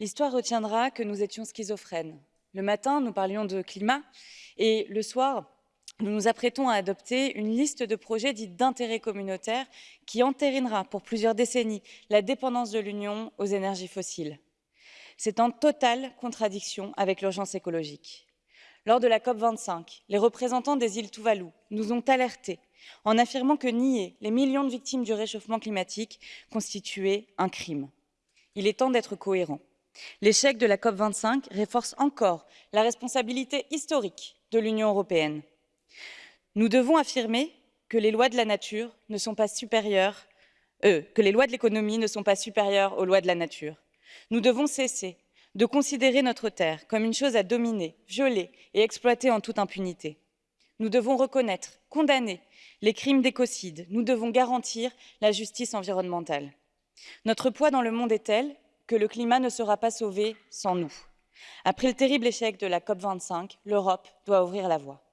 L'histoire retiendra que nous étions schizophrènes. Le matin, nous parlions de climat et le soir, nous nous apprêtons à adopter une liste de projets dits d'intérêt communautaire qui entérinera pour plusieurs décennies la dépendance de l'Union aux énergies fossiles. C'est en totale contradiction avec l'urgence écologique. Lors de la COP25, les représentants des îles Tuvalu nous ont alertés en affirmant que nier les millions de victimes du réchauffement climatique constituait un crime. Il est temps d'être cohérent. L'échec de la COP25 renforce encore la responsabilité historique de l'Union européenne. Nous devons affirmer que les lois de la nature ne sont pas supérieures, euh, que les lois de l'économie ne sont pas supérieures aux lois de la nature. Nous devons cesser de considérer notre terre comme une chose à dominer, violer et exploiter en toute impunité. Nous devons reconnaître, condamner les crimes d'écocide. Nous devons garantir la justice environnementale. Notre poids dans le monde est tel que le climat ne sera pas sauvé sans nous. Après le terrible échec de la COP25, l'Europe doit ouvrir la voie.